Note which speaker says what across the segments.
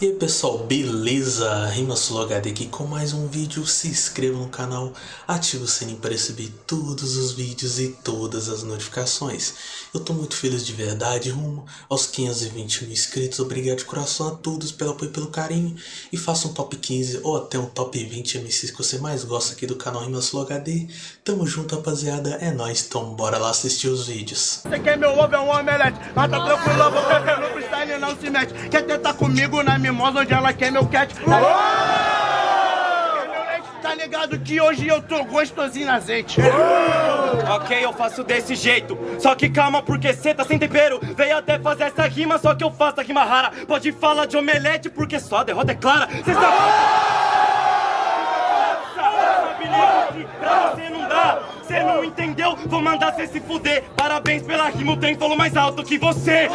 Speaker 1: E aí pessoal, beleza? RimaSuloHD aqui com mais um vídeo, se inscreva no canal, ative o sininho para receber todos os vídeos e todas as notificações. Eu tô muito feliz de verdade, rumo aos 520 mil inscritos, obrigado de coração a todos pelo apoio e pelo carinho. E faça um top 15 ou até um top 20 MCs que você mais gosta aqui do canal RimaSuloHD. Tamo junto rapaziada, é nóis, então bora lá assistir os vídeos.
Speaker 2: Você quer meu ovo é um omelete, mas tá tranquilo, beber no freestyle não se mete. Quer tentar comigo na mimosa onde ela quer meu cat? Quer meu leite? Tá ligado que hoje eu tô gostosinho na azeite.
Speaker 3: Ok, eu faço desse jeito. Só que calma, porque cê tá sem tempero. Veio até fazer essa rima, só que eu faço a rima rara. Pode falar de omelete, porque só a derrota é clara. Cê sabe. Pra você não dá. Cê não entendeu? Vou mandar cê se fuder. Parabéns pela rima, o trem falou mais alto que você.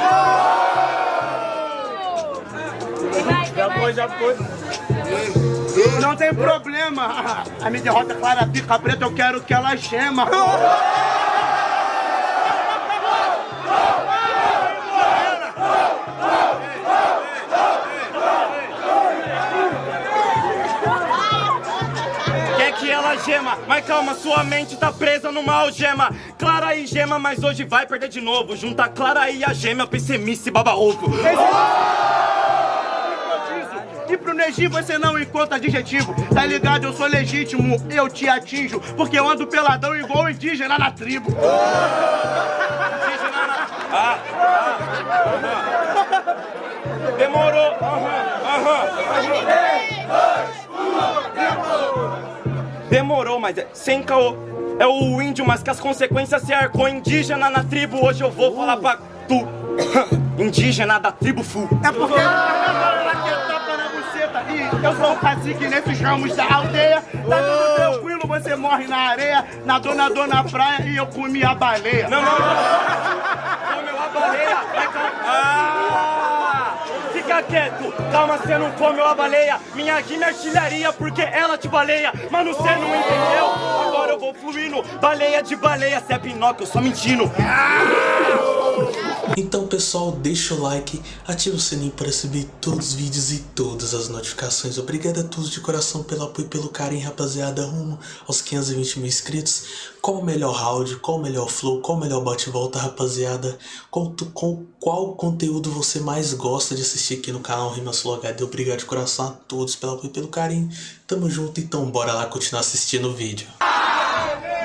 Speaker 2: Já foi, já foi. Não tem problema. A minha derrota é clara, pica preta, eu quero que ela gema.
Speaker 3: Ela gema, mas calma, sua mente tá presa numa algema. Clara e gema, mas hoje vai perder de novo. Junta Clara e a gêmea, pessimista e baba ovo.
Speaker 2: E pro Neji você não encontra adjetivo Tá ligado? Eu sou legítimo, eu te atinjo Porque eu ando peladão igual indígena na tribo
Speaker 3: Ah, ah, aham. Demorou. Aham. Demorou, mas é sem caô. É o índio, mas que as consequências se arcou indígena na tribo. Hoje eu vou falar pra tu. Indígena da tribo Fu.
Speaker 2: É porque eu sou o cacique nesses ramos da aldeia Tá tudo tranquilo, você morre na areia na praia e eu comi a baleia
Speaker 3: Não, não, não. Comeu a baleia. É. Ah! Fica quieto. Calma, você não comeu a baleia. Minha rima é artilharia porque ela te baleia. Mano, você não entendeu? Agora eu vou fluindo. Baleia de baleia. Cê é Pinóquio, eu só mentindo.
Speaker 1: Então pessoal, deixa o like, ativa o sininho para receber todos os vídeos e todas as notificações. Obrigado a todos de coração pelo apoio e pelo carinho, rapaziada, rumo aos 520 mil inscritos. Qual o melhor round, qual o melhor flow, qual o melhor bate-volta, rapaziada? Qual, tu- qual, conteúdo você mais gosta de assistir aqui no canal Rimasul HD? Obrigado de coração a todos pelo apoio e pelo carinho. Tamo junto, então bora lá continuar assistindo o vídeo.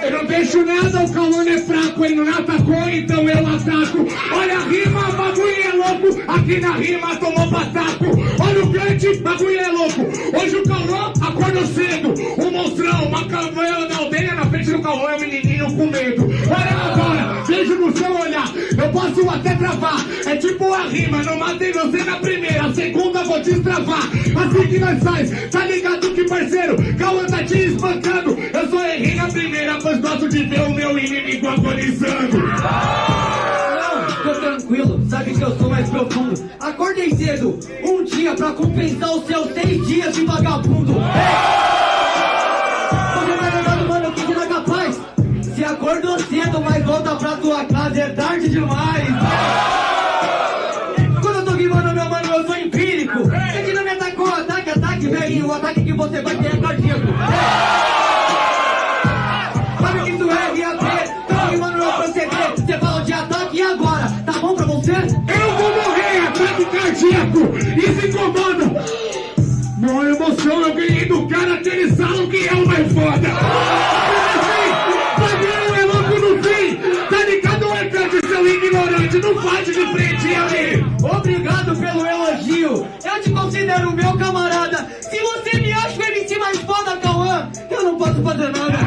Speaker 4: Eu não deixo nada, o Cauã é fraco, ele não atacou, então eu ataco. Olha a rima, o bagulho é louco, aqui na rima tomou pataco. Olha o grande, bagulho é louco. Hoje o Cauã acordou cedo, um monstrão, uma cavanha na aldeia, na frente do Cauã é um menininho com medo. Olha agora, vejo no seu olhar, eu posso até travar. É tipo rima, não matei você na primeira, a segunda vou te destravar. Assim que nós faz, tá ligado que parceiro, Cauã tá te espancando. Eu só errei na primeira, pois gosto de ver o meu inimigo agonizando.
Speaker 5: Não, tô tranquilo, sabe que eu sou mais profundo. Acordei cedo, um dia pra compensar os seus seis dias de vagabundo. Você vai levando, mano, que não é capaz. Se acordou cedo, mas volta pra tua casa, é tarde demais. Atacou, ataque, ataque, velho. O ataque que você vai ter é cardíaco. Sabe que tu é RAP, tô rimando no proceder. Você fala de ataque e agora? Tá bom pra você?
Speaker 4: Eu vou morrer, ataque cardíaco, e se incomoda. Mó emoção, eu ganhei do cara que eles falam que é o mais foda. Bagulho é louco no fim, tá ligado, Arcante, seu ignorante, não bate de frente ali.
Speaker 5: Obrigado pelo elogio. Considero meu camarada. Se você me acha o MC mais foda, Cauã, eu não posso fazer nada.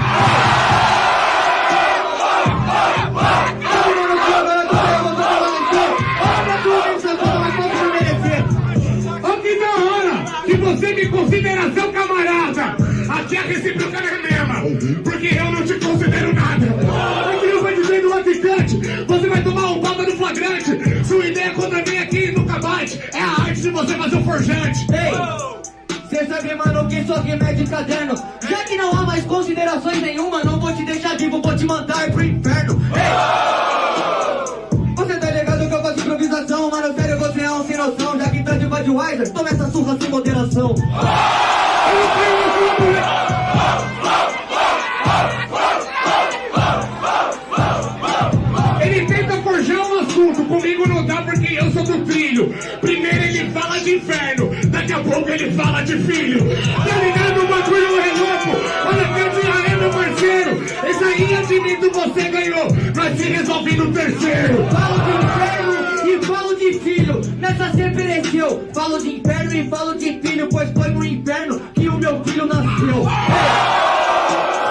Speaker 4: Que você me considera seu camarada. Aqui a recíproca é mesma, porque eu não te considero nada. Eu vou dizer no atacante, você vai tomar um papa no flagrante. Você fazer o forjante.
Speaker 5: Ei, cê sabe, mano, que isso aqui é de caderno. Já que não há mais considerações nenhuma, não vou te deixar vivo, vou te mandar pro inferno. Ei! Você tá ligado que eu faço improvisação, mano, sério, você é um sem noção. Já que tá de Budweiser, toma essa surra sem moderação.
Speaker 6: Ele ele fala de filho. Tá ligado? O bagulho é louco. Olha que eu é meu parceiro. Esse aí admito você ganhou, nós se resolve no terceiro.
Speaker 5: Falo de inferno e falo de filho, nessa se pereceu. Falo de inferno e falo de filho, pois foi no inferno que o meu filho nasceu.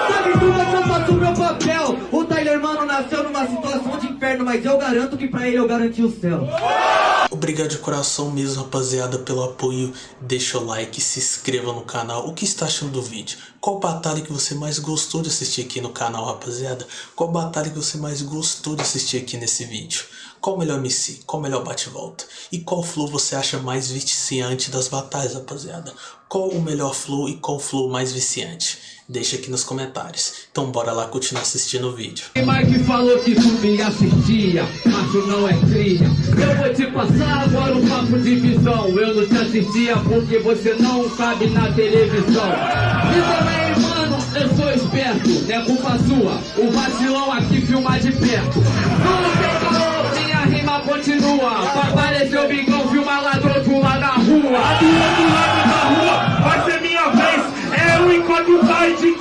Speaker 5: Sabe tudo é que eu faço o meu papel. O Tyler Mano nasceu numa situação de inferno, mas eu garanto que pra ele eu garanti o céu.
Speaker 1: Obrigado de coração mesmo, rapaziada, pelo apoio. Deixa o like, se inscreva no canal. O que está achando do vídeo? Qual batalha que você mais gostou de assistir aqui no canal, rapaziada? Qual batalha que você mais gostou de assistir aqui nesse vídeo? Qual o melhor MC? Qual o melhor bate-volta? E qual flow você acha mais viciante das batalhas, rapaziada? Qual o melhor flow e qual flow mais viciante? Deixa aqui nos comentários. Então bora lá continuar assistindo o vídeo.
Speaker 6: Quem mais que falou que tu assistia, macho não é cria. Eu vou te passar agora um papo de visão. Eu não te assistia porque você não cabe na televisão. E também, mano, eu sou esperto, é culpa sua. O vacilão aqui de perto.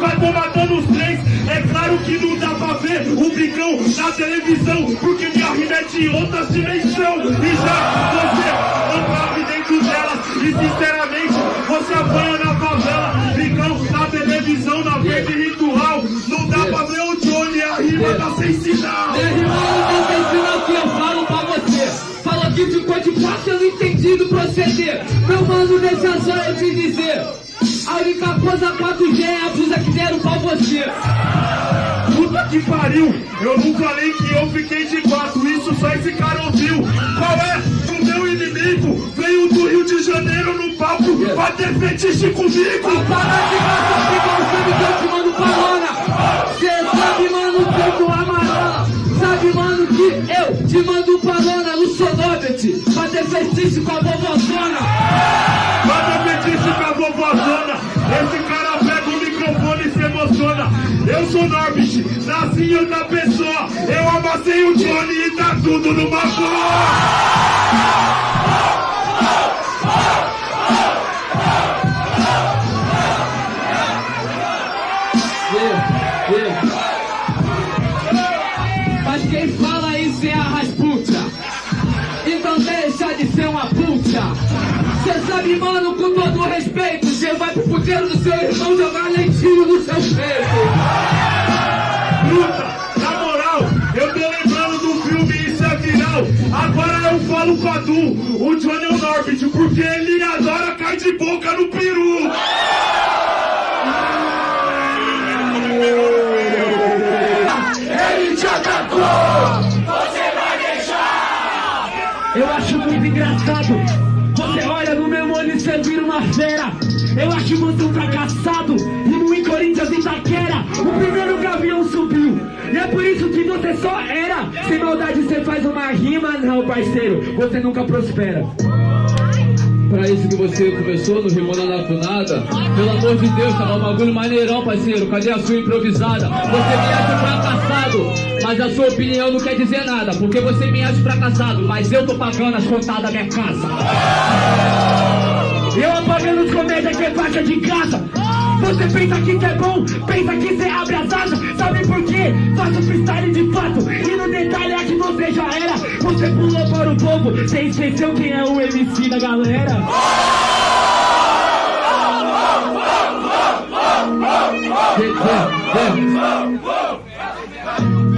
Speaker 7: Vai quatro matando os três. É claro que não dá pra ver o brigão na televisão, porque minha rima é de outras dimensão. E já você não cabe dentro delas. E sinceramente, você apanha na favela. Brigão na televisão, na frente ritual. Não dá pra ver o Johnny, a rima tá sem sinal.
Speaker 6: Irmão, não tem sinal que eu falo pra você. Fala que ficou de parte, eu não entendi do proceder. Meu mano, deixa só coisa 4G é a blusa que deram pra você.
Speaker 7: Puta que pariu! Eu não falei que eu fiquei de quatro, isso só esse cara ouviu. Qual é? O meu inimigo veio do Rio de Janeiro no palco pra ter fetiche comigo.
Speaker 6: Para de gastar igual sabe que eu te mando palona. Cê sabe, mano, que eu tô amarela. Sabe, mano, que eu te mando palona no Sonobet. Pra ter fetiche com a vovozona.
Speaker 7: Eu sou Norbit, nasci em outra pessoa. Eu amassei o Johnny e tá tudo numa boa.
Speaker 6: Vê, vê. Sabe, mano, com todo respeito, cê vai pro puteiro do seu irmão jogar lentinho no seu peito.
Speaker 7: Luta, na moral, eu tô lembrando do filme Isso é Viral. Agora eu falo com a Du, o Johnny é o Norbit, porque ele adora cair de boca no peru. Ele te atacou!
Speaker 6: Eu acho muito engraçado. E você vira uma fera. Eu acho você um fracassado. E no Corinthians Itaquera, o primeiro gavião subiu. E é por isso que você só era. Sem maldade você faz uma rima, não, parceiro. Você nunca prospera. Pra isso que você começou no Rimou Nada com Nada Pelo amor de Deus, tava um bagulho maneirão, parceiro Cadê a sua improvisada? Você me acha fracassado Mas a sua opinião não quer dizer nada Porque você me acha fracassado Mas eu tô pagando as contas da minha casa Eu apagando os comédias que é faixa de casa você pensa que cê é bom, pensa que cê abre as asas. Sabe por quê? Faço freestyle de fato. E no detalhe é que você já era. Você pulou para o povo, cê esqueceu quem é o MC da galera.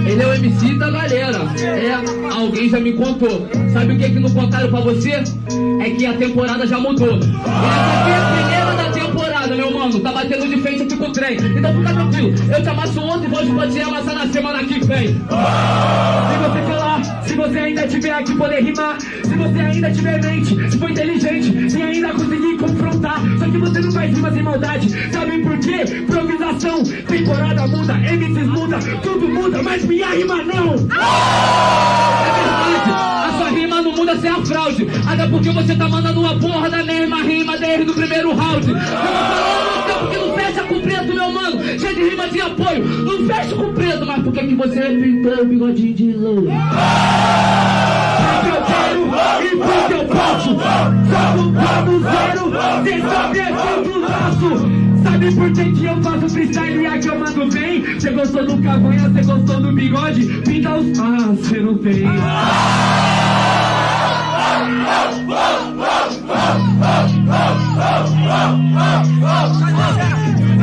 Speaker 6: Ele é o MC da galera. É, alguém já me contou. Sabe o que que não contaram pra você? É que a temporada já mudou. Essa aqui é a primeira da temporada, meu mano. Tá batendo de frente aqui com o trem. Então fica tranquilo. Eu te amasso ontem, vou te pode amassar na semana que vem. Se você falar, se você ainda tiver aqui poder rimar, se você ainda tiver mente, se for inteligente, se ainda conseguir confrontar. Só que você não faz rima sem maldade. Sabe por quê? Improvisação, temporada muda, MCs muda, tudo muda, mas minha rima não. Fraude. Até porque você tá mandando uma porra da mesma rima desde o primeiro round. Eu tô falando até porque não fecha com preto, meu mano. Cheio de rima de apoio. Não fecha com preto, mas por que, que você pintou o bigodinho de louro? E porque eu posso. Só do zero, sem saber quanto laço. Sabe por que, que eu faço freestyle e aqui eu mando bem? Você gostou do cavanha, você gostou do bigode? Pinta os... Ah, você não tem.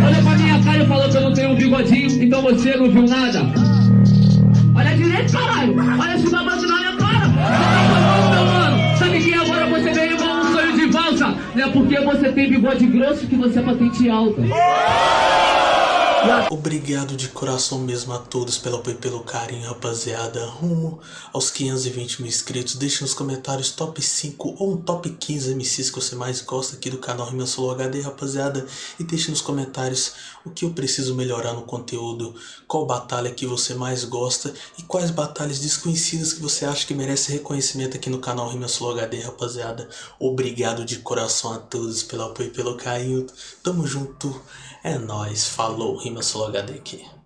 Speaker 6: Olha pra minha cara e falou que eu não tenho um bigodinho, então você não viu nada. Olha direito, caralho. Olha esse babado na minha cara. Você tá meu mano. Sabe que agora você veio igual um sonho de valsa? Não é porque você tem bigode grosso que você é patente alta.
Speaker 1: Obrigado de coração mesmo a todos pelo apoio e pelo carinho, rapaziada. Rumo aos 520 mil inscritos. Deixe nos comentários top 5 ou um top 15 MCs que você mais gosta aqui do canal Rima Solo HD, rapaziada. E deixe nos comentários o que eu preciso melhorar no conteúdo, qual batalha que você mais gosta e quais batalhas desconhecidas que você acha que merece reconhecimento aqui no canal Rima Solo HD, rapaziada. Obrigado de coração a todos pelo apoio e pelo carinho. Tamo junto. É nóis. Falou. Rima Solo HD aqui.